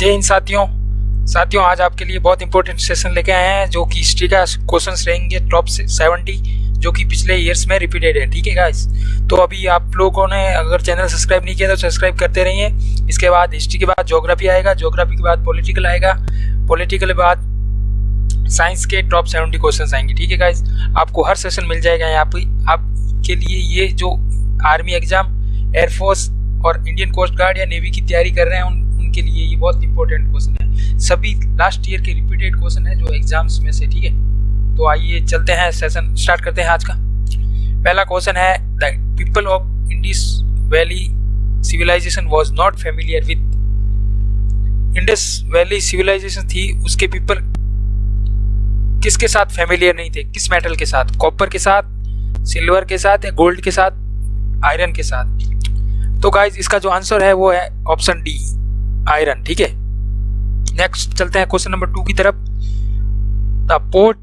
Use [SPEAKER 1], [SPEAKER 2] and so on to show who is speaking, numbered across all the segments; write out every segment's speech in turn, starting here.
[SPEAKER 1] जय हिंद साथियों। साथियों आज आपके लिए बहुत इंपॉर्टेंट सेशन लेके आए हैं जो कि हिस्ट्री का क्वेश्चन रहेंगे टॉप सेवेंटी जो कि पिछले ईयर्स में रिपीटेड है ठीक है गाइस तो अभी आप लोगों ने अगर चैनल सब्सक्राइब नहीं किया तो सब्सक्राइब करते रहिए। इसके बाद हिस्ट्री के बाद जोग्राफी आएगा जोग्राफी के बाद पॉलिटिकल आएगा। पॉलिटिकल के बाद साइंस के टॉप सेवेंटी क्वेश्चन आएँगे ठीक है गाइस आपको हर सेशन मिल जाएगा यहाँ पे। आपके लिए ये जो आर्मी एग्ज़ाम एयरफोर्स और इंडियन कोस्ट गार्ड या नेवी की तैयारी कर रहे हैं उन, उनके लिए ये बहुत इंपॉर्टेंट क्वेश्चन है। सभी लास्ट ईयर के रिपीटेड क्वेश्चन है जो एग्ज़ाम्स में से, ठीक है? तो आइए चलते हैं सेशन स्टार्ट करते हैं आज का। पहला क्वेश्चन है the people of Indus valley civilisation was not familiar with Indus valley civilisation थी, उसके पीपल किसके साथ फेमिलियर नहीं थे? किस मेटल के साथ? कॉपर के साथ सिल्वर के साथ या गोल्ड के साथ? आयरन के साथ? तो गाइज़ इसका जो आंसर है वो है ऑप्शन डी आयरन, ठीक है? नेक्स्ट चलते हैं क्वेश्चन नंबर टू की तरफ़। The port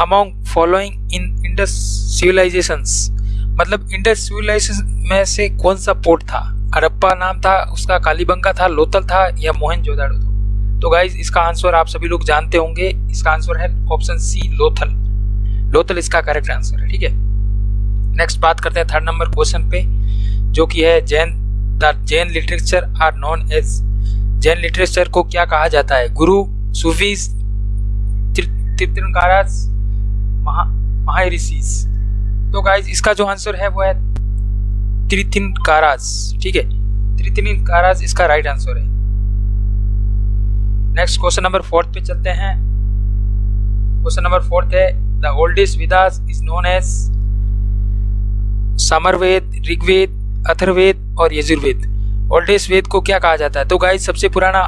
[SPEAKER 1] among following in Indus civilisation मतलब इंडस सिविलाइजेशन में से कौन सा पोर्ट था? हरप्पा नाम था, उसका कालीबंगा था, लोथल था या मोहन जोदाड़ो था? तो गाइज़ इसका आंसर आप सभी लोग जानते होंगे। इसका आंसर है ऑप्शन सी लोथल। लोथल इसका करेक्ट आंसर है, ठीक है? नेक्स्ट बात करते हैं थर्ड नंबर क्वेश्चन पे, जो कि है Jain the Jain literature are known as Jain literature को क्या कहा जाता है? गुरु सूफीज तीर्थंकारास महा ऋषिस तो गाइज़ इसका जो आंसर है, वो है त्रिथिनकारास ठीक है? त्रिथिनकारास इसका राइट आंसर है। नेक्स्ट क्वेश्चन नंबर फोर्थ पे चलते हैं। क्वेश्चन नंबर फोर्थ है the oldest Vedas is known as Samaveda Rigveda Atharvaveda और यजुर्वेद ओल्डेस्ट वेद को क्या कहा जाता है? तो गाइस सबसे पुराना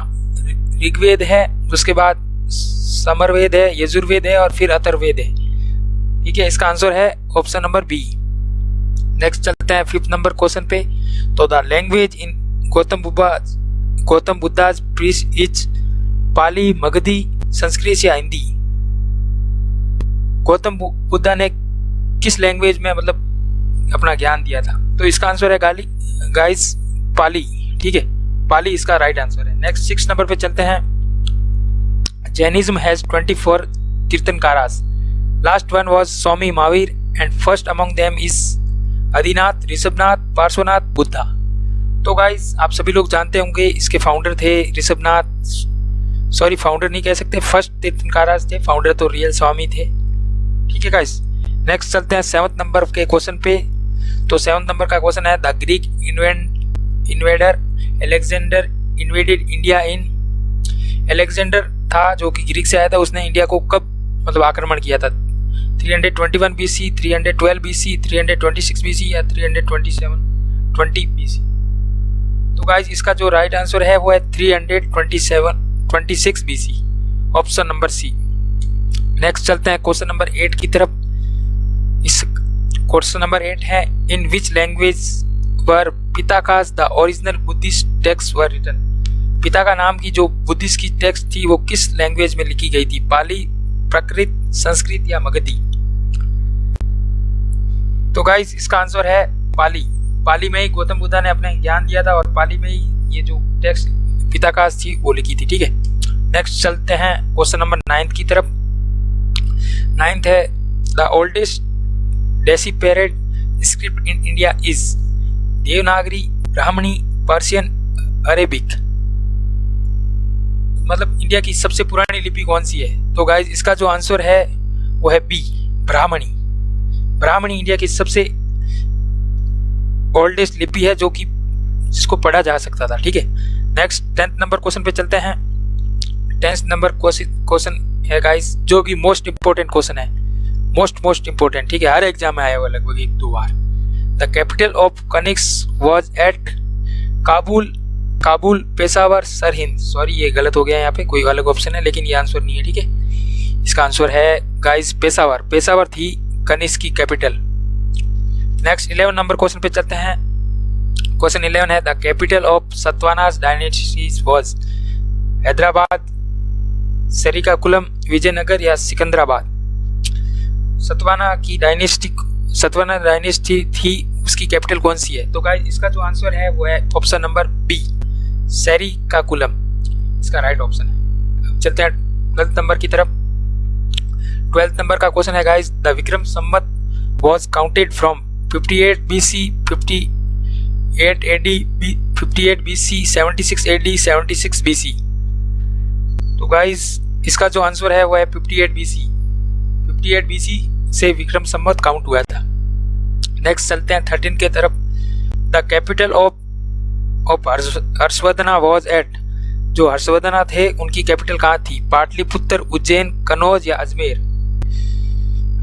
[SPEAKER 1] ऋग्वेद है, उसके बाद समरवेद है, यजुर्वेद है और फिर अथर्वेद है। ठीक है, इसका आंसर है ऑप्शन नंबर बी नेक्स्ट चलते हैं फिफ्थ नंबर क्वेश्चन पे। तो the language in Gautam Buddha Gautam Buddha preach is Pali Magadhi Sanskrit या हिंदी गौतम बुद्धा ने किस लैंग्वेज में मतलब अपना ज्ञान दिया था? तो इसका आंसर है गाली गाइस पाली, ठीक है? पाली इसका राइट आंसर है। नेक्स्ट सिक्स नंबर पे चलते हैं। Jainism has 24 Tirthankaras last one was Swami Mahavir and first among them is Adinath Rishabhnath Parshvanath Buddha तो गाइस आप सभी लोग जानते होंगे, इसके फाउंडर थे ऋषभनाथ सॉरी फाउंडर नहीं कह सकते फ़र्स्ट तीर्थंकाराज थे फाउंडर तो रियल स्वामी थे। ठीक है गाइस नेक्स्ट चलते हैं सेवंथ नंबर के क्वेश्चन पे। तो सेवन नंबर का क्वेश्चन है the Greek invader Alexander invaded India in. Alexander था जो कि ग्रीक से आया था उसने इंडिया को कब मतलब आक्रमण किया था? 321 BC, 312 BC, 326 BC या 327 20 BC तो गाइज़ इसका जो राइट right आंसर है वो है 327 26 BC option number C next चलते हैं क्वेश्चन नंबर एट की तरफ़। इस क्वेश्चन नंबर एट है इन विच लैंग्वेज वर पिता का the original Buddhist text were written पिता का नाम की जो बुद्धिस्ट की टेक्स्ट थी, वो किस लैंग्वेज में लिखी गई थी? पाली, प्रकृत, संस्कृत या मगधी? तो गाइस इसका आंसर है पाली. पाली में ही गौतम बुद्धा ने अपने ज्ञान दिया था और पाली में ही ये जो टेक्स्ट पिता का थी, वो लिखी थी, ठीक है? नेक्स्ट चलते हैं क्वेश्चन नंबर नाइन्थ की तरफ़. नाइन्थ है the oldest deciphered script in India is Devanagari, Brahmani Persian Arabic. मतलब इंडिया की सबसे पुरानी लिपि कौन सी है? तो गाइज़ इसका जो आंसर है, वो है बी ब्राह्मणी। ब्राह्मणी इंडिया की सबसे ओल्डेस्ट लिपि है जो कि जिसको पढ़ा जा सकता था, ठीक है? नेक्स्ट टेंथ नंबर क्वेश्चन पे चलते हैं। टेंथ नंबर क्वेश्चन है गाइस जो कि मोस्ट इंपोर्टेंट क्वेश्चन है। मोस्ट मोस्ट इंपोर्टेंट ठीक है? हर एग्ज़ाम में आया हुआ लगभग एक, दो बार। The capital of Kanishka was at Kabul Kabul Peshawar Sirhind sorry ये गलत हो गया यहाँ पे, कोई अलग ऑप्शन है, लेकिन ये आंसर नहीं है, ठीक है? इसका आंसर है गाइस पेशावर पेशावर थी कनिष्क की capital next eleven number question पे चलते हैं. क्वेश्चन इलेवन है the capital of Satavahanas dynasties was Hyderabad Kollam Vijayanagar या सिकंदराबाद सतवाना की डायनेस्टी सतवाना डायनेस्टी थी उसकी कैपिटल कौन सी है? तो गाइस इसका जो आंसर है, वो है ऑप्शन नंबर बी सैरी का कुलम इसका राइट ऑप्शन है। अब चलते हैं ट्वेल्थ नंबर की तरफ़। ट्वेल्थ नंबर का क्वेश्चन है guys the Vikram Samvat was counted from 58 BC 58 AD 58 BC 76 AD 76 BC तो गाइस इसका जो आंसर है, वो है 58 BC 58 BC से विक्रम संवत काउंट हुआ था। नेक्स्ट चलते हैं थर्टीन के तरफ़। The capital of of Harshavardhana was at जो हर्षवर्धना थे, उनकी कैपिटल कहाँ थी? पाटलिपुत्र, उज्जैन कनौज या अजमेर?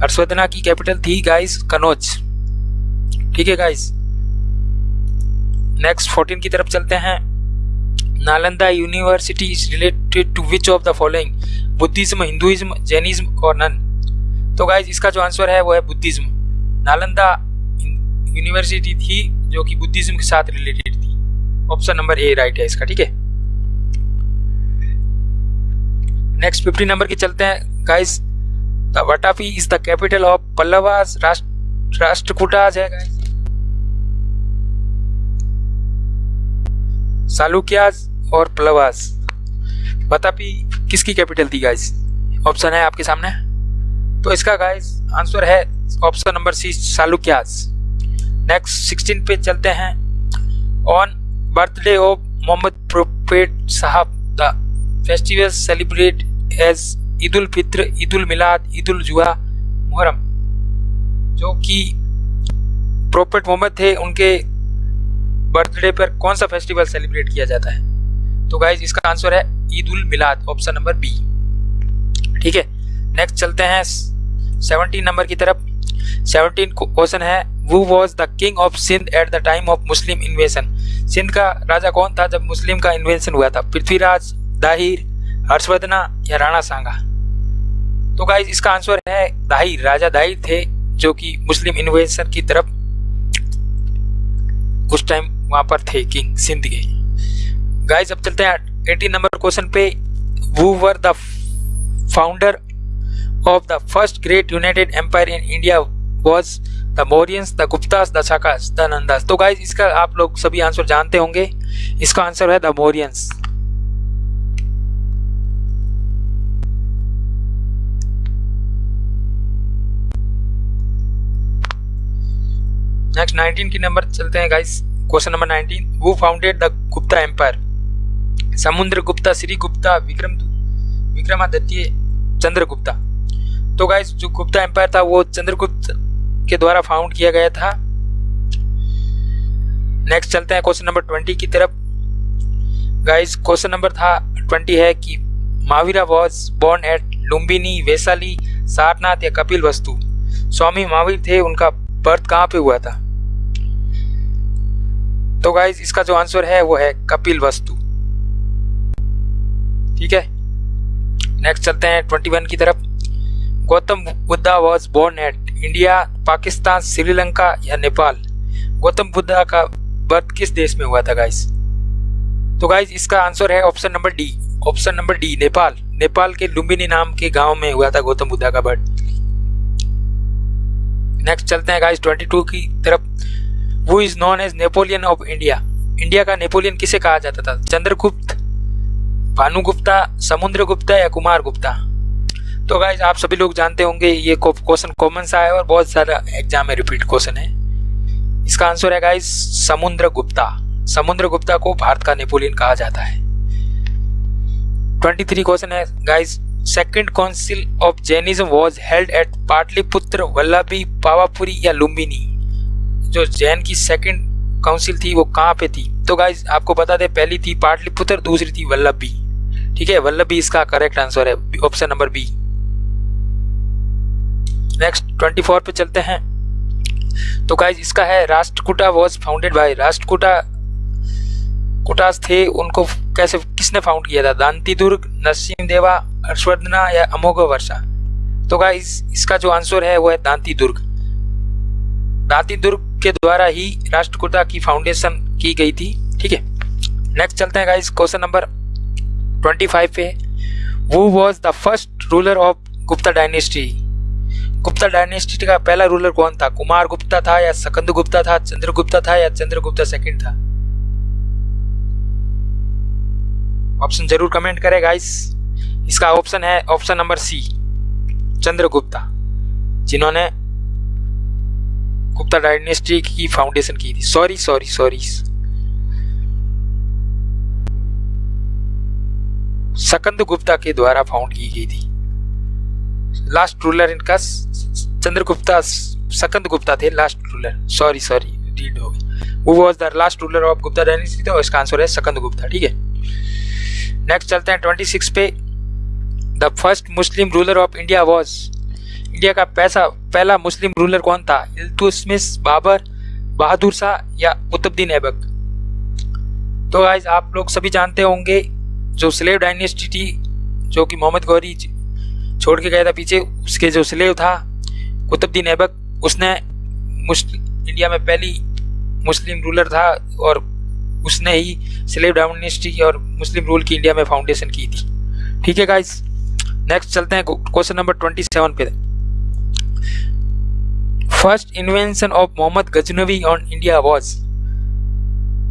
[SPEAKER 1] हर्षवर्धना की कैपिटल थी गाइस कनौज ठीक है गाइस नेक्स्ट फोर्टीन की तरफ़ चलते हैं। Nalanda university is related to which of the following Buddhism Hinduism Jainism और नन तो गाइस इसका जो आंसर है, वो है बुद्धिज्म। नालंदा यूनिवर्सिटी थी, जो कि बुद्धिज्म के साथ रिलेटेड थी। ऑप्शन नंबर ए राइट है इसका, ठीक है? नेक्स्ट फिफ्टी नंबर की चलते हैं guys the is the capital of Pallavas Rashtra Rashtrakutas है गाइस सालुक्याज और पल्लवास वटापी किसकी कैपिटल थी गाइस ऑप्शन है आपके सामने? तो इसका गाइस आंसर है option number C Chalukyas next sixteen पे चलते हैं। On birthday of Mohammad Prophet Sahab, The festivals celebrate as Eid ul Fitr Eid ul Milad Eid ul Zuha Muharram जो कि प्रोफेट मोहम्मद थे, उनके बर्थडे पर कौन सा फेस्टिवल सेलिब्रेट किया जाता है? तो गाइज़ इसका आंसर है Eid ul Milad option number B ठीक है? नेक्स्ट चलते हैं सेवनटीन नंबर की तरफ़. सेवनटीन क्वेश्चन है who was the king of Sindh at the time of Muslim invasion Sindh का राजा कौन था जब मुस्लिम का इन्वेंशन हुआ था? पृथ्वीराज, दाहिर, हर्षवर्धना या राणा सांगा? तो गाइस इसका आंसर है दाहिर। राजा दाहिर थे जो कि मुस्लिम इन्वेंशन की तरफ़ उस टाइम वहाँ पर थे किंग सिंध के। गाइस अब चलते हैं एटीन नंबर क्वेश्चन पे। Who were the founder of the first great united empire in India was the Mauryans the Guptas the Shakas the Nandas तो गाइज़ इसका आप लोग सभी आंसर जानते होंगे। इसका आंसर है द मोरियंस नेक्स्ट 19 की नंबर चलते हैं गाइस क्वेश्चन नंबर 19 वो फाउंडेड द गुप्ता एम्पायर समुद्र गुप्ता, श्री गुप्ता, विक्रम, विक्रमादित्य, चंद्रगुप्ता। तो गाइस जो गुप्ता एम्पायर था, वो चंद्रगुप्त के द्वारा फाउंड किया गया था। नेक्स्ट चलते हैं क्वेश्चन नंबर ट्वेंटी की तरफ़। गाइस क्वेश्चन नंबर था ट्वेंटी है कि Mahavira was born at Lumbini Vaishali Sarnath या कपिल वस्तु स्वामी महावीर थे, उनका बर्थ कहाँ पे हुआ था? तो गाइज़ इसका जो आंसर है, वो है कपिल वस्तु ठीक है? नेक्स्ट चलते हैं ट्वेंटी वन की तरफ़। Gautam Buddha was born at India Pakistan Sri Lanka या नेपाल। गौतम बुद्धा का बर्थ किस देश में हुआ था गाइस तो गाइस इसका आंसर है option number D option number D Nepal. Nepal के लुम्बिनी नाम के गाँव में हुआ था गौतम बुद्धा का बर्थ नेक्स्ट चलते हैं गाइस 22 की तरफ़। Who is known as Napoleon of India India का नेपोलियन किसे कहा जाता था? चंद्रगुप्त, भानुगुप्ता समुद्र गुप्ता या कुमार गुप्ता तो गाइज़ आप सभी लोग जानते होंगे, ये क्वेश्चन कॉमन सा है और बहुत सारा एग्ज़ाम में रिपीट क्वेश्चन है। इसका आंसर है गाइज़ समुद्र गुप्ता। समुद्र गुप्ता को भारत का नेपोलियन कहा जाता है। ट्वेंटी थ्री क्वेश्चन है guys second council of Jainism was held at Pataliputra Vallabhi Pavapuri या लुम्बिनी जो जैन की सेकेंड काउंसिल थी, वो कहाँ पे थी? तो गाइज़ आपको बता दें, पहली थी पाटलिपुत्र दूसरी थी वल्लभी ठीक है वल्लभी इसका करेक्ट आंसर है option number B next twenty four पे चलते हैं। तो गाइज़ इसका है Rashtrakuta was founded by Rashtrakuta, Kutas थे, उनको कैसे, किसने फाउंड किया था? दांती दुर्ग नरसिंह देवा हर्षवर्धना या अमोघ वर्षा? तो गाइज़ इसका जो आंसर है, वो है दांती दुर्ग दांती दुर्ग के द्वारा ही राष्ट्रकूटा की फाउंडेशन की गई थी, ठीक है? नेक्स्ट चलते हैं guys question number twenty five पे। Who was the first ruler of Gupta dynasty Gupta dynasty का पहला रूलर कौन था? कुमार गुप्ता था या सकंद गुप्ता था चंद्रगुप्ता था या चंद्रगुप्ता सेकंड था? ऑप्शन ज़रूर कमेंट करें गाइस इसका ऑप्शन है ऑप्शन नंबर सी चंद्रगुप्ता जिन्होंने गुप्ता डायनेस्टी की फाउंडेशन की थी। Sorry sorry sorry Skand Gupta के द्वारा फाउंड की गई थी। लास्ट रूलर इनका चंद्रगुप्ता सकंद गुप्ता थे last ruler sorry sorry read हो गया who was the last ruler of Gupta dynasty तो इसका आंसर है सकंद गुप्ता ठीक है? नेक्स्ट चलते हैं ट्वेंटी सिक्स पे. The first Muslim ruler of India was India का पैसा, पहला मुस्लिम रूलर कौन था? इल्तुतमिश बाबर बहादुर शाह या कुतुबुद्दीन ऐबक तो गाइज़ आप लोग सभी जानते होंगे, जो स्लेव डायनेस्टी थी, जो कि मोहम्मद गौरी छोड़ के गया था पीछे उसके जो स्लेव था कुतुबुद्दीन ऐबक उसने इंडिया में पहली मुस्लिम रूलर था और उसने ही स्लेव डायनेस्टी और मुस्लिम रूल की इंडिया में फाउंडेशन की थी। ठीक है गाइस नेक्स्ट चलते हैं क्वेश्चन नंबर ट्वेंटी सेवन पे first invention of Mohammad Ghaznavi on India was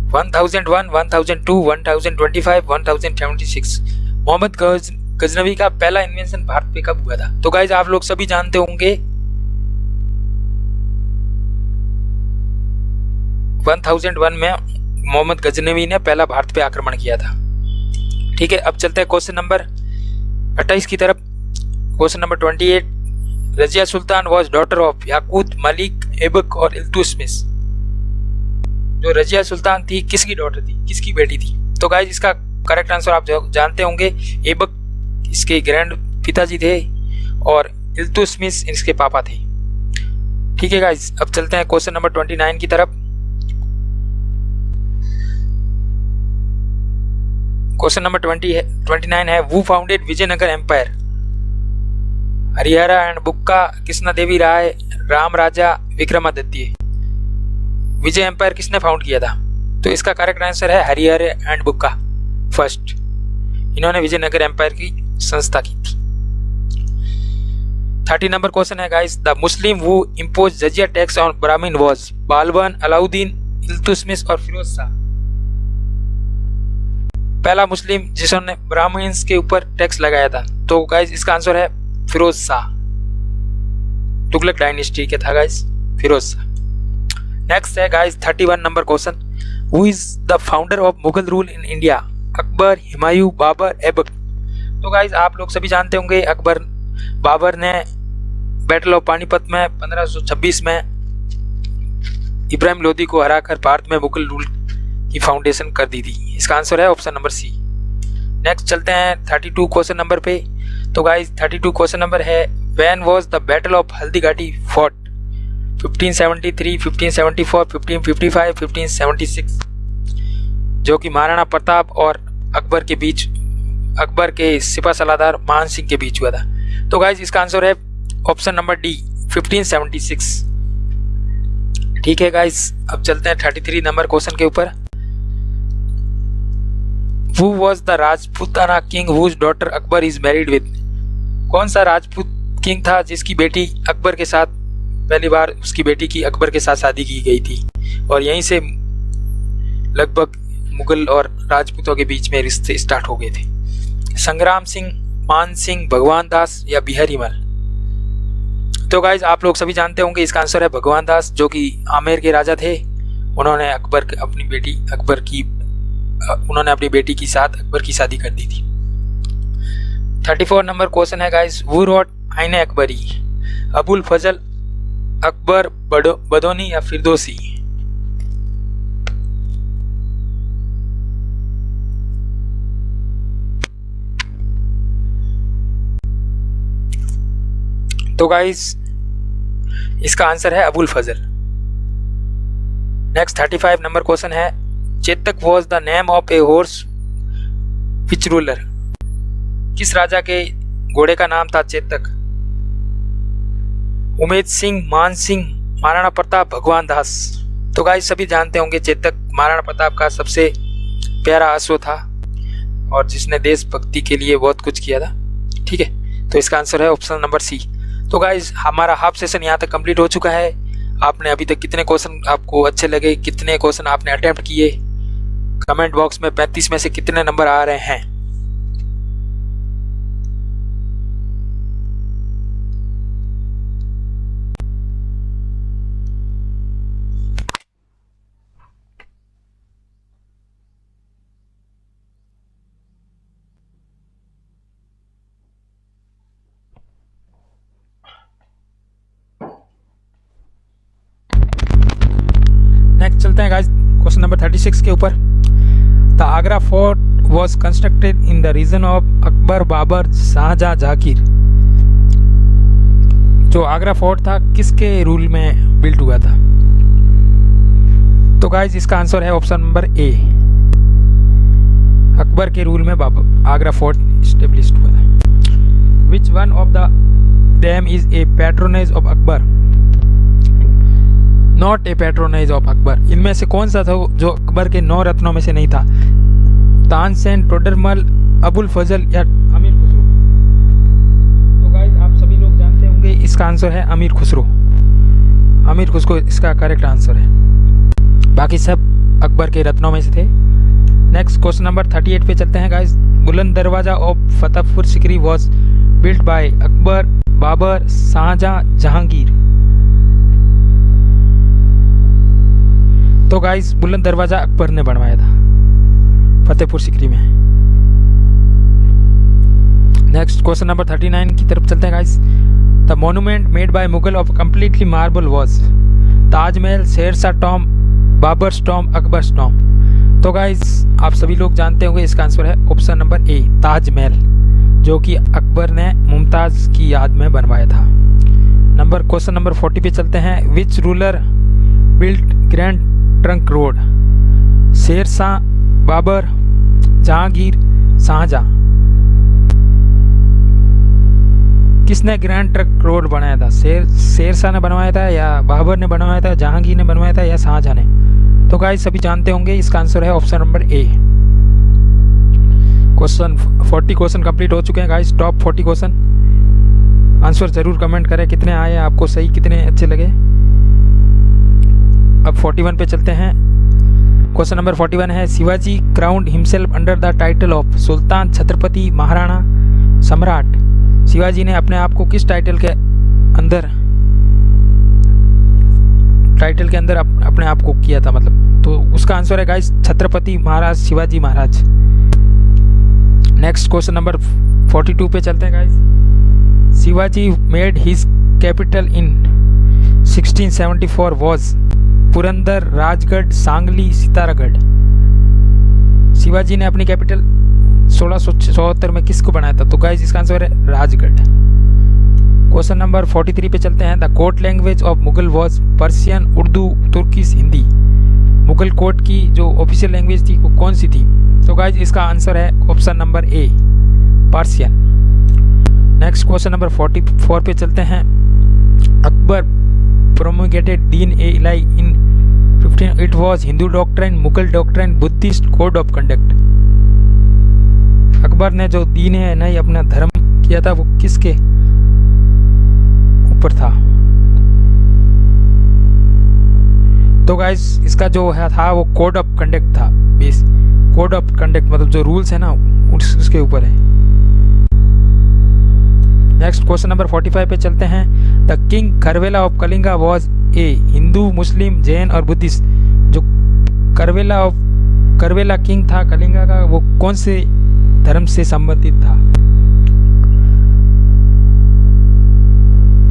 [SPEAKER 1] 1001, 1002, 1025, 1076 Mohammad Ghaznavi का पहला इन्वेंशन भारत पे कब हुआ था? तो गाइज़ आप लोग सभी जानते होंगे 1001 में मोहम्मद गजनवी ने पहला भारत पे आक्रमण किया था। ठीक है, अब चलते हैं क्वेश्चन नंबर 28 की तरफ़। Question number 28 Razia Sultan was daughter of Yakut Malik Aibak और इल्तुसमिस जो रजिया सुल्तान थी, किसकी डॉटर थी? किसकी बेटी थी? तो गाइज़ इसका करेक्ट आंसर आप जानते होंगे एबक इसके ग्रैंड पिताजी थे और इल्तुसमिस इसके पापा थे। ठीक है गाइज़ अब चलते हैं क्वेश्चन नंबर ट्वेंटी नाइन की तरफ़। क्वेश्चन नंबर ट्वेंटी है ट्वेंटी नाइन है who founded Vijayanagar empire Harihara and Bukka Krishna Devi Rai Ram Raja Vikramaditya Vijay empire किसने फाउंड किया था? तो इसका करेक्ट आंसर है हरिहर एंड बुक्का फ़र्स्ट इन्होंने विजयनगर एम्पायर की संस्था की थी। थर्टी नंबर क्वेश्चन है guys the Muslim who impose jizya tax on Brahmin was Balban Alauddin Iltutmish और फिरोज शाह पहला मुस्लिम जिसने ब्राह्मण्स के ऊपर टैक्स लगाया था। तो गाइस इसका आंसर है फिरोज शाह तुगलक डायनेस्टी के था गाइस फिरोज शाह नेक्स्ट है guys 31 number question who is the founder of Mughal rule in India Akbar Humayun Babur Aibak तो गाइज़ आप लोग सभी जानते होंगे अकबर बाबर ने बैटल ऑफ़ पानीपत में 1526 में इब्राहिम लोधी को हराकर भारत में मुगल रूल की फाउंडेशन कर दी थी। इसका आंसर है ऑप्शन नंबर सी नेक्स्ट चलते हैं 32 क्वेश्चन नंबर पे। तो गाइस 32 क्वेश्चन नंबर है when was the battle of Haldi Ghati fought 1573, 1574, 1555, 1576 जो कि महाराणा प्रताप और अकबर के बीच अकबर के सिपा सलाहदार मान सिंह के बीच हुआ था। तो गाइज़ इसका आंसर है ऑप्शन नंबर डी 1576 ठीक है गाइज़ अब चलते हैं 33 नंबर क्वेश्चन के ऊपर। Who was the Rajputana king whose daughter Akbar is married with कौन सा राजपूत किंग था जिसकी बेटी अकबर के साथ पहली बार उसकी बेटी की अकबर के साथ शादी की गई थी? और यहीं से लगभग मुगल और राजपूतों के बीच में रिश्ते स्टार्ट हो गए थे। संग्राम सिंह, मान सिंह, भगवान दास या बिहारी मल। तो गाइज़ आप लोग सभी जानते होंगे इसका आंसर है भगवान दास, जो कि आमेर के राजा थे। उन्होंने अकबर अपनी बेटी, अकबर की उन्होंने अपनी बेटी के साथ, अकबर की शादी कर दी थी। थर्टी फोर नंबर क्वेश्चन है guys who wrote Ain Akbari, Abul फजल, अकबर बदोनी या फिरदोसी? तो गाइस इसका आंसर है Abul Fazal. Next thirty five number question है, Chetak was the name of a horse which ruler किस राजा के घोड़े का नाम था चेतक? उमेद सिंह, मान सिंह, महाराणा प्रताप, भगवान दास। तो गाइस सभी जानते होंगे चेतक, महाराणा प्रताप का सबसे प्यारा अश्व था और जिसने देशभक्ति के लिए बहुत कुछ किया था। ठीक है तो इसका आंसर है ऑप्शन नंबर सी तो गाइज़ हमारा हाफ़ सेशन यहाँ तक कंप्लीट हो चुका है। आपने अभी तक कितने क्वेश्चन आपको अच्छे लगे, कितने क्वेश्चन आपने अटैम्प्ट किए? कमेंट बॉक्स में 35 में से कितने नंबर आ रहे हैं? चलते हैं guys question number thirty six के ऊपर. The Agra fort was constructed in the region of Akbar Babur Shahjahan Zakir जो आगरा फोर्ट था, किसके रूल में बिल्ट हुआ था? तो गाइज़ इसका आंसर है ऑप्शन नंबर ए अकबर के रूल में आगरा फोर्ट स्टेब्लिश हुआ था। Which one of the them is a patronise of Akbar not a patronise of Akbar इनमें से कौन सा था जो अकबर के नौ रत्नों में से नहीं था? तानसेन टोडरमल, अबुल फजल या अमीर खुसरो? तो आप सभी लोग जानते होंगे इसका आंसर है अमीर खुसरो। अमीर खुसरो इसका करेक्ट आंसर है। बाकी सब अकबर के रत्नों में से थे। Next question number thirty eight पे चलते हैं guys Buland Darwaza of Fatehpur Sikri was built by Akbar, Babur, Shahjahan, Jahangir. तो गाइस बुलंद दरवाज़ा अकबर ने बनवाया था। फतेहपुर सिकरी में। Next question number thirty nine की तरफ़ चलते हैं guys the monument made by Mughal of completely marble was Taj Mahal Sher Shah tomb Babar स्टॉम अकबर स्टॉम तो गाइस आप सभी लोग जानते होंगे इसका आंसर है ऑप्शन नंबर ए ताजमहल जो कि अकबर ने मुमताज़ की याद में बनवाया था। नंबर क्वेश्चन नंबर फोर्टी पे चलते हैं। Which ruler built grand trunk road, Sher Shah Babur, Jahangir Shahjahan किसने ग्रैंड ट्रक रोड बनाया था? शेर, शेरशाह ने बनवाया था या बाबर ने बनवाया था, जहांगीर ने बनवाया था या शाहजहां ने? तो गाइस सभी जानते होंगे, इसका आंसर है option number A question 40 question complete हो चुके हैं गाइस टॉप 40 क्वेश्चन आंसर ज़रूर कमेंट करें, कितने आए आपको, सही, कितने अच्छे लगे। अब 41 पे चलते हैं। क्वेश्चन नंबर 41 है Shivaji crowned himself under the title of sultan Chhatrapati Maharana Samrat Shivaji ने अपने आप को किस टाइटल के अंदर टाइटल के अंदर अप, अपने आप को किया था मतलब? तो उसका आंसर है guys Chhatrapati Maharaj Shivaji Maharaj. Next question number 42 पे चलते हैं guys Shivaji made his capital in 1674 was Purandar, Rajgarh, Sangli, Sitaragarh. Shivaji ने अपनी कैपिटल सोलह में किसको बनाया था? तो गाइज़ इसका आंसर है राजगढ़। क्वेश्चन नंबर 43 पे चलते हैं। The court language of Mughal was Persian Urdu Turkish Hindi Mughal court की जो ऑफिशियल लैंग्वेज थी, वो कौन सी थी? तो गाइज़ इसका आंसर है option number A Persian next question number 44 पे चलते हैं। Akbar promulgated Deen e Ilahi in 15 it was Hindu doctrine, Mughal doctrine, Buddhist code of conduct. Akbar ने जो दीन है नहीं अपना धर्म किया था वो किसके ऊपर था? तो गाइस इसका जो है था वो कोड ऑफ़ कंडक्ट था बेस कोड ऑफ़ कंडक्ट मतलब जो रूल्स है ना उसके ऊपर है। नेक्स्ट क्वेश्चन नंबर 45 पे चलते हैं। The king Kharavela of Kalinga was a Hindu Muslim Jain और बुद्धिस्ट जो करवेला ऑफ़ करवेला किंग था कलिंगा का, वो कौन से धर्म से संबंधित था?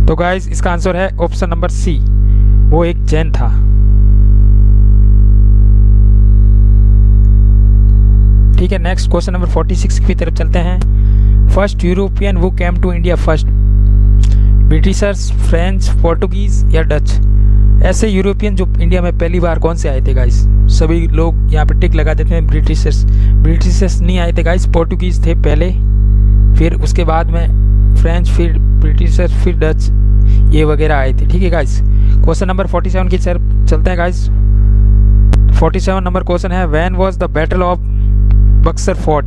[SPEAKER 1] तो गाइस इसका आंसर है ऑप्शन नंबर सी वो एक जैन था। ठीक है नेक्स्ट क्वेश्चन नंबर 46 की तरफ़ चलते हैं। First European who came to India first Britishers, French, Portuguese या डच? ऐसे यूरोपियन जो इंडिया में पहली बार कौन से आए थे गाइस सभी लोग यहाँ पे टिक लगा देते हैं ब्रिटिशर्स। ब्रिटिशर्स नहीं आए थे गाइस पोर्टुगीज थे पहले। फिर उसके बाद में फ्रेंच, फिर ब्रिटिशर्स, फिर डच, ये वगैरह आए थे। ठीक है गाइस क्वेश्चन नंबर 47 की सर, चलते हैं गाइस 47 नंबर क्वेश्चन है when was the battle of Buxar fought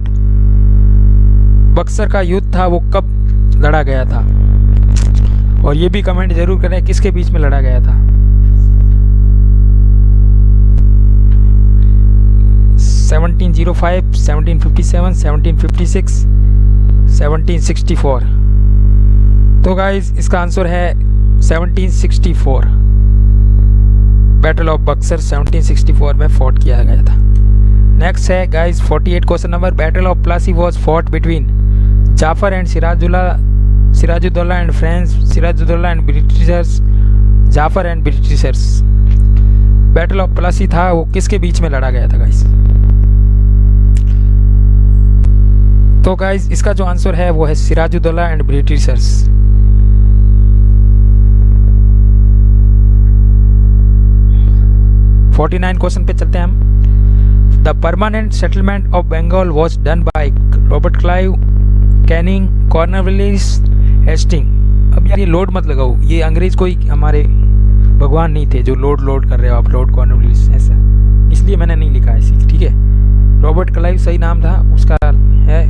[SPEAKER 1] Buxar का युद्ध था, वो कब लड़ा गया था? और ये भी कमेंट ज़रूर करें किसके बीच में लड़ा गया था। Seventeen zero five seventeen fifty seven seventeen fifty six seventeen sixty four तो गाइज़ इसका आंसर है seventeen sixty four battle of Buxar seventeen sixty four में फोर्ट किया गया था। नेक्स्ट है forty eight question number battle of Plassey was fought between Jafar and Sirajulla Sirajuddaulah and French Sirajuddaulah and Britishers Jafar and Britishers battle of Plassey था, वो किसके बीच में लड़ा गया था गाइस तो गाइस इसका जो आंसर है, वो है Sirajuddaulah and Britishers forty nine question पे चलते हैं हम. The permanent settlement of Bengal was done by Robert Clive Canning Cornwallis Hasting अब यार ये लोड मत लगाओ। ये अंग्रेज़ कोई हमारे भगवान नहीं थे जो लोड लोड कर रहे हो आप लोड कॉर्नरविलिस ऐसा। इसलिए मैंने नहीं लिखा है ठीक है? रॉबर्ट क्लाइव सही नाम था, उसका है।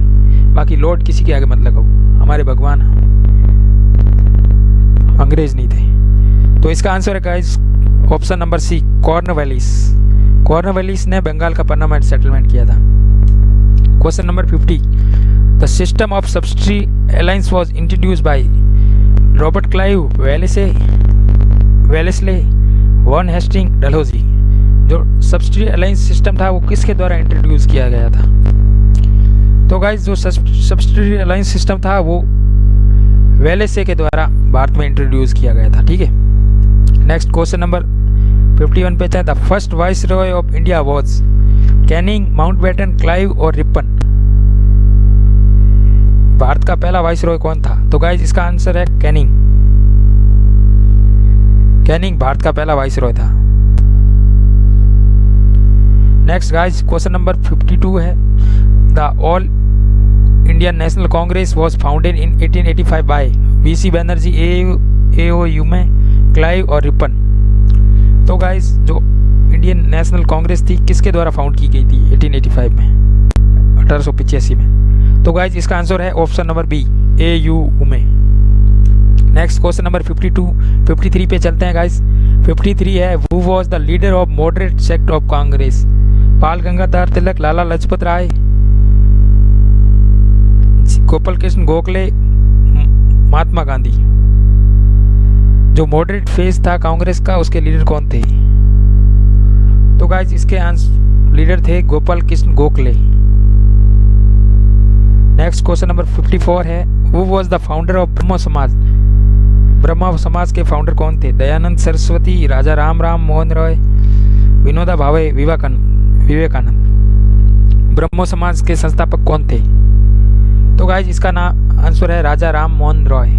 [SPEAKER 1] बाकी लॉर्ड किसी के आगे मत लगाओ। हमारे भगवान अंग्रेज़ नहीं थे। तो इसका आंसर है guys option number C Cornwallis Cornwallis ने बंगाल का परमानेंट सेटलमेंट किया था। Question number fifty the system of subsidy alliance was introduce by Robert Clive Wellesley Wellesley Warren Hasting Dalhousie जो सब्सिडी अलायंस सिस्टम था, वो किसके द्वारा इंट्रोड्यूस किया गया था? तो गाइज़ जो सब्सिडी अलायंस सिस्टम था, वो वेलेसे के द्वारा भारत में इंट्रोड्यूस किया गया था, ठीक है? नेक्स्ट क्वेश्चन नंबर 51 पे the first viceroy of India was Canning Mountbatten Clive और रिपन भारत का पहला वाइस रॉय कौन था? तो गाइज़ इसका आंसर है कैनिंग कैनिंग भारत का पहला वाइस रॉय था। नेक्स्ट गाइज़ क्वेश्चन नंबर 52 है। The all Indian National Congress was founded in 1885 by B C Banerjee A U Hume Clive और रिपन तो गाइस जो इंडियन नेशनल कांग्रेस थी, किसके द्वारा फाउंड की गई थी 1885 में? अठारह में। तो गाइज़ इसका आंसर है option number B A U Hume next question number 52 53 पे चलते हैं गाइस 53 है who was the leader of moderate sect of Congress Pal Gangadhar Tilak, Lala Lajpat Rai Gopal Krishna Gokhale, Mahatma Gandhi. जो moderate phase था कांग्रेस का, उसके leader कौन थे? तो गाइज़ इसके आंसर लीडर थे Gopal Krishna Gokhale. Next question number 54 है who was the founder of ब्रह्म समाज ब्रह्म समाज के फाउंडर कौन थे? दयानंद सरस्वती, राजा राम राम, मोहन रॉय, विनोदा भावे, विवेकानंद विवेकानंद। ब्रह्मो समाज के संस्थापक कौन थे? तो गाइज़ इसका नाम आंसर है राजा राम, मोहन रॉय।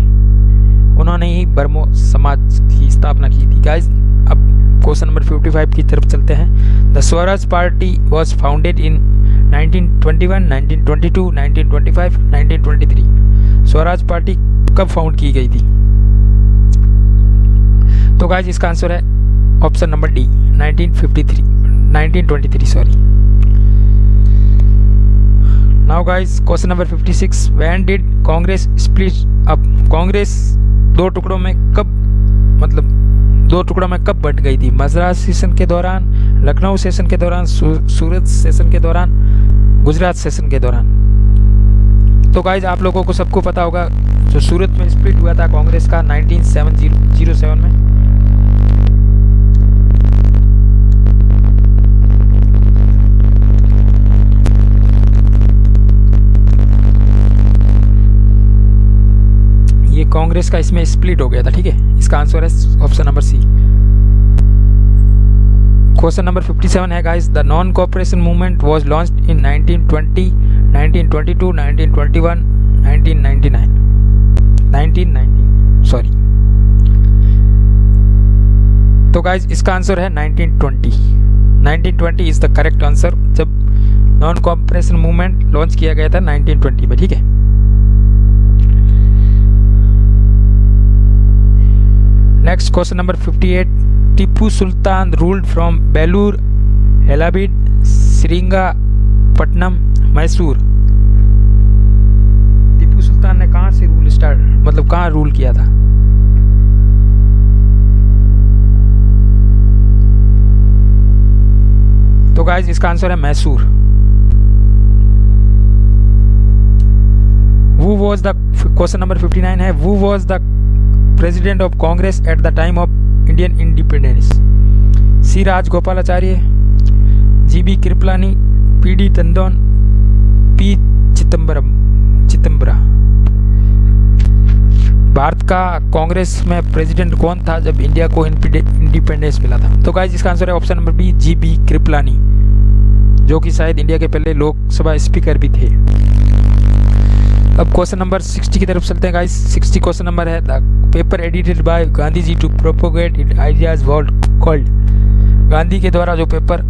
[SPEAKER 1] उन्होंने ही ब्रह्मो समाज की स्थापना की थी। गाइज़ अब क्वेश्चन नंबर 55 की तरफ़ चलते हैं। The Swaraj party was founded in 1921, 1922, 1925, 1923 Swaraj party कब फाउंड की गई थी? तो गाइज़ इसका आंसर है option number D 1953 1923 sorry now guys question number 56 when did Congress split up Congress दो टुकड़ों में कब मतलब दो टुकड़ों में कब बट गई थी? मद्रास सेशन के दौरान, लखनऊ सेशन के दौरान सूरत सेशन के दौरान, गुजरात सेशन के दौरान। तो गाइज़ आप लोगों को सबको पता होगा, जो सूरत में स्प्लिट हुआ था कांग्रेस का 1907 में। कांग्रेस का इसमें स्प्लिट हो गया था, ठीक है? इसका आंसर है option number C question number 57 है guys the non cooperation movement was launched in 1920 1922 1921 1999 1919 sorry तो गाइस इसका आंसर है 1920 1920 इज़ द करेक्ट आंसर जब नॉन कॉपरेशन मूवमेंट लॉन्च किया गया था 1920 में, ठीक है? Next question number 58. Tipu Sultan ruled from Belur, Helabid, Patnam, Mysore Tipu Sultan ने कहाँ से रूल स्टार्ट मतलब कहाँ रूल किया था? तो गाइज़ इसका आंसर है मैसूर वो वॉज़ द क्वेश्चन नंबर 59 है who was the president of Congress at the time of Indian independence. C. Raj Gopalacharya, G. B. Kriplani, P. D. Tandon, P. Chitambara. Bharat का कांग्रेस में president कौन था जब India को independence मिला था तो गाइज़ इसका आंसर है option number B J B Kripalani जो कि शायद इंडिया के पहले लोकसभा स्पीकर भी थे अब क्वेश्चन नंबर 60 की तरफ़ चलते हैं गाइस 60 क्वेश्चन नंबर है. Paper edited by Gandhi ji to propagate it ideas world called Gandhi के द्वारा जो पेपर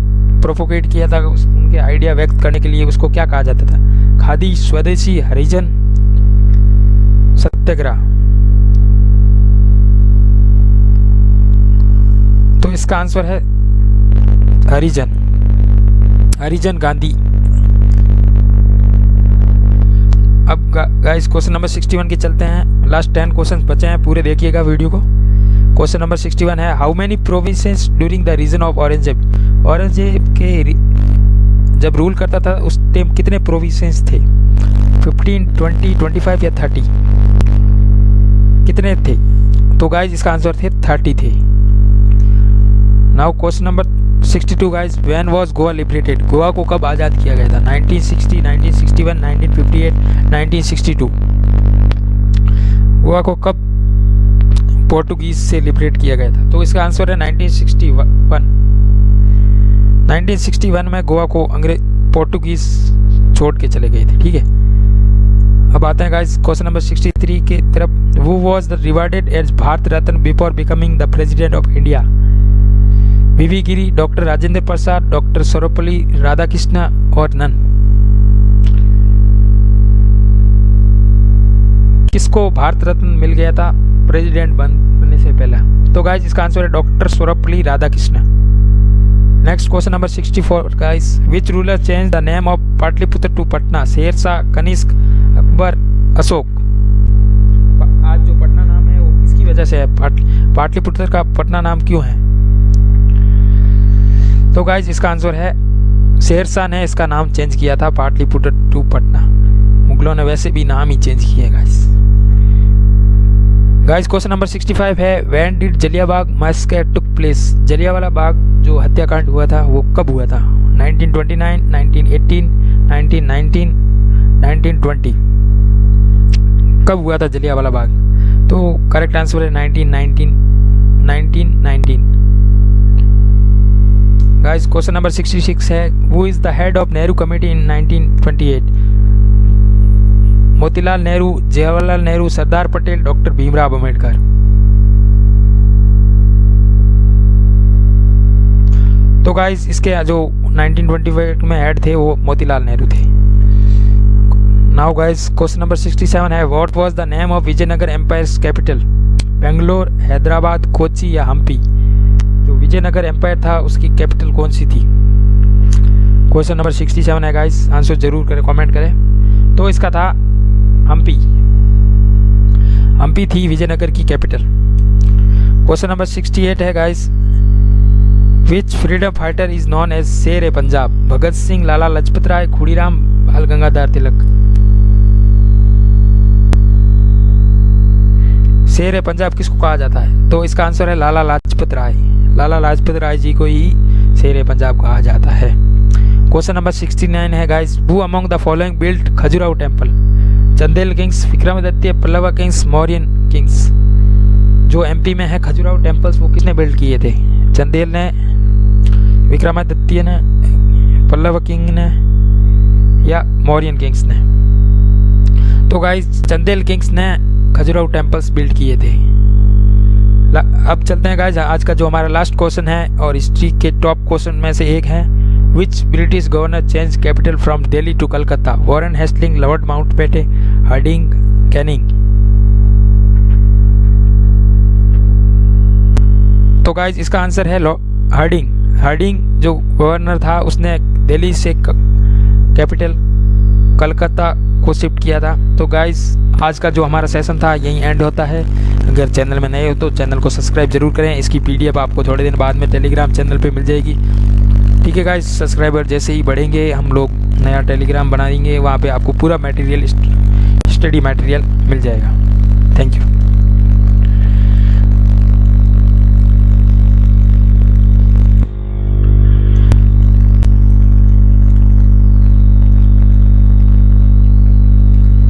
[SPEAKER 1] प्रोपोगेट किया था उनके आइडिया व्यक्त करने के लिए उसको क्या कहा जाता था? खादी स्वदेशी हरिजन सत्याग्रह। तो इसका आंसर है हरिजन। हरिजन गांधी। अब गाइस क्वेश्चन नंबर 61 के चलते हैं। लास्ट टेन क्वेश्चन बचे हैं पूरे देखिएगा वीडियो को। क्वेश्चन नंबर 61 है how many provinces during the region of Aurangzeb Aurangzeb के जब रूल करता था उस टाइम कितने प्रोविंसेस थे? 15, 20, 25 या 30 कितने थे? तो गाइज़ इसका आंसर थे 30 थे। Now question number 62 guys when was Goa liberated Goa को कब आज़ाद किया गया था? 1960 1961 1958 1962 गोवा को कब पोर्टुगीज से लिबरेट किया गया था? तो इसका आंसर है 1961 1961 में गोवा को अंग्रेज़ पोर्टुगीज छोड़ के चले गए थे, ठीक है? अब आते हैं गाइस क्वेश्चन नंबर 63 के तरफ़। Who was rewarded as Bharat Ratna before becoming the president of India V V Giri doctor Rajendra Prasad, doctor Sarvepalli Radhakrishnan और नन किसको भारत रत्न मिल गया था? प्रेसिडेंट बनने से पहले। तो गाइस इसका आंसर है doctor Sarvepalli Radhakrishnan. Next question number 64 guys which ruler change the name of Pataliputra to Patna Sher Shah Kanishka Akbar Ashoka आज जो पटना नाम है, वो किसकी वजह से है? पाटलिपुत्र का पटना नाम क्यों है? तो गाइज़ इसका आंसर है शेरशाह ने इसका नाम चेंज किया था पाटलिपुत्र टू पटना। मुगलों ने वैसे भी नाम ही चेंज किए गाइज़ गाइज़ क्वेश्चन नंबर 65 है when did जलियाबाग massacre took place Jallianwala Bagh जो हत्याकांड हुआ था वो कब हुआ था? 1929, 1918, 1919, 1920 कब हुआ था जलियावाला बाग? तो करेक्ट आंसर है 1919 1919 गाइस क्वेश्चन नंबर 66 है who is the head of Nehru committee in 1928 Motilal Nehru Jawaharlal Nehru Sardar Patel doctor Bhimrao Ambedkar तो गाइस इसके जो 1928 में हेड थे, वो मोतीलाल नेहरू थे। नाउ गाइस क्वेश्चन नंबर 67 है what was the name of Vijayanagar empire capital Bangalore Hyderabad Kochi या हम्पी जो विजयनगर एम्पायर था, उसकी कैपिटल कौन सी थी? क्वेश्चन नंबर सिक्सटी सेवन है गाइस आंसर ज़रूर करें कमेंट करें. तो इसका था हम्पी हम्पी थी विजयनगर की capital question number sixty eight है guys which freedom fighter is known as Sher e Punjab Bhagat Singh लाला लजपत राय खुड़ीराम बाल गंगाधर तिलक शेर ए पंजाब किसको कहा जाता है? तो इसका आंसर है लाला लाजपत राय लाला लाजपत राय जी को ही शेर पंजाब कहा जाता है। क्वेश्चन नंबर 69 है guys who among the following built Khajuraho temple Chandela kings Vikramaditya Pallava kings Mauryan kings जो एमपी में है खजुराहो टेम्पल्स वो किसने बिल्ड किए थे? चंदेल ने विक्रमादित्य ने पल्लव किंग ने, या मौर्यन किंग्स ने? तो गाइस चंदेल किंग्स ने खजुराहो टेम्पल्स बिल्ड किए थे। अब चलते हैं गाइज़ आज का जो हमारा लास्ट क्वेश्चन है और हिस्ट्री के टॉप क्वेश्चन में से एक है which British governor change capital from Delhi to Calcutta Warren Hastings Lord Mountbatten Hardinge Canning तो गाइज़ इसका आंसर है हर्डिंग हर्डिंग जो गवर्नर था, उसने दिल्ली से कैपिटल कलकत्ता को शिफ्ट किया था। तो गाइस आज का जो हमारा सेशन था, यही एंड होता है। अगर चैनल में नए हो तो चैनल को सब्सक्राइब ज़रूर करें। इसकी पीडीएफ आपको थोड़े दिन बाद में टेलीग्राम चैनल पर मिल जाएगी। ठीक है गाइज़ सब्सक्राइबर जैसे ही बढ़ेंगे, हम लोग नया टेलीग्राम बनाएँगे वहाँ पर आपको पूरा मटेरियल स्टडी मटेरियल मिल जाएगा। Thank you